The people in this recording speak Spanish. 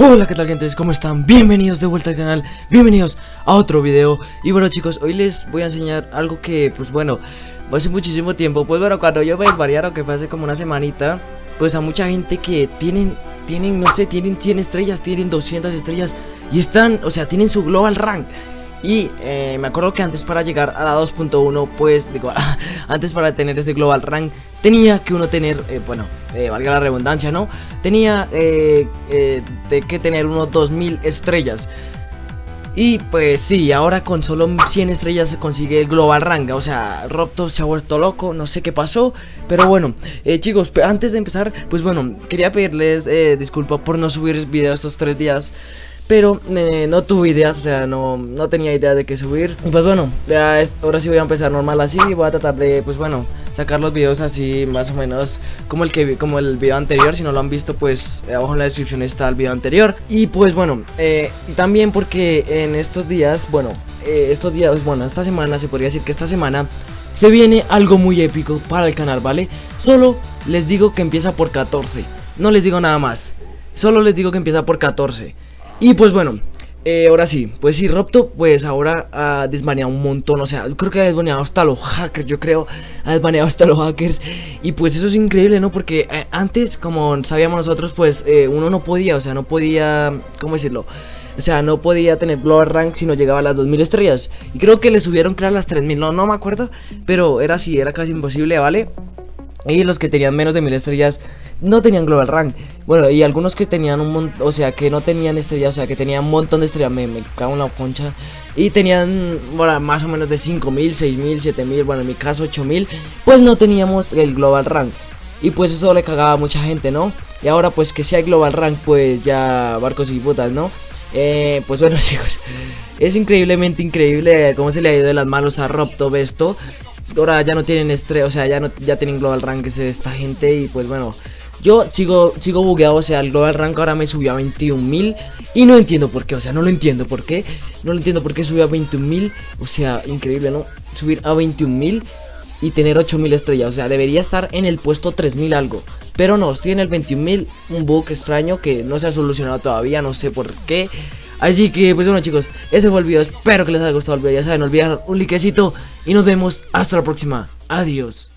Hola, ¿qué tal gente? ¿Cómo están? Bienvenidos de vuelta al canal, bienvenidos a otro video Y bueno chicos, hoy les voy a enseñar algo que, pues bueno, hace muchísimo tiempo Pues bueno, cuando yo me desvariaron, que fue hace como una semanita Pues a mucha gente que tienen, tienen, no sé, tienen 100 estrellas, tienen 200 estrellas Y están, o sea, tienen su global rank y eh, me acuerdo que antes para llegar a la 2.1, pues, digo, antes para tener ese global rank, tenía que uno tener, eh, bueno, eh, valga la redundancia, ¿no? Tenía que tener unos 2000 estrellas. Y pues sí, ahora con solo 100 estrellas se consigue el global rank O sea, Robto se ha vuelto loco, no sé qué pasó Pero bueno, chicos, antes de empezar Pues bueno, quería pedirles disculpas por no subir videos estos tres días pero eh, no tuve ideas, o sea, no, no tenía idea de qué subir. Y pues bueno, ya ahora sí voy a empezar normal así Y voy a tratar de, pues bueno, sacar los videos así más o menos como el que como el video anterior. Si no lo han visto, pues abajo en la descripción está el video anterior. Y pues bueno, eh, también porque en estos días, bueno, eh, estos días, bueno, esta semana, se podría decir que esta semana Se viene algo muy épico para el canal, ¿vale? Solo les digo que empieza por 14 No les digo nada más. Solo les digo que empieza por 14 y pues bueno, eh, ahora sí, pues sí, Robto pues ahora ha desbaneado un montón, o sea, creo que ha desbaneado hasta los hackers, yo creo, ha desbaneado hasta los hackers Y pues eso es increíble, ¿no? Porque eh, antes, como sabíamos nosotros, pues eh, uno no podía, o sea, no podía, ¿cómo decirlo? O sea, no podía tener Global Rank si no llegaba a las 2000 estrellas Y creo que le subieron, creo, a las 3000, no, no me acuerdo Pero era así, era casi imposible, ¿vale? Y los que tenían menos de 1000 estrellas no tenían global rank. Bueno, y algunos que tenían un montón, o sea, que no tenían estrellas, o sea, que tenían un montón de estrellas, me, me cago en la concha. Y tenían, bueno, más o menos de 5000, 6000, 7000, bueno, en mi caso 8000, pues no teníamos el global rank. Y pues eso le cagaba a mucha gente, ¿no? Y ahora pues que si hay global rank, pues ya barcos y putas, ¿no? Eh, pues bueno chicos, es increíblemente increíble cómo se le ha ido de las manos a Robto esto Ahora ya no tienen estrella, o sea, ya no ya tienen global rank esta gente y pues bueno yo sigo, sigo bugueado, o sea, el global rank ahora me subió a 21.000 Y no entiendo por qué, o sea, no lo entiendo por qué No lo entiendo por qué subió a 21.000 O sea, increíble, ¿no? Subir a 21.000 y tener 8.000 estrellas O sea, debería estar en el puesto 3.000 algo Pero no, estoy en el 21.000 Un bug extraño que no se ha solucionado todavía, no sé por qué Así que, pues bueno chicos, ese fue el video Espero que les haya gustado el video, ya saben, no un likecito Y nos vemos hasta la próxima, adiós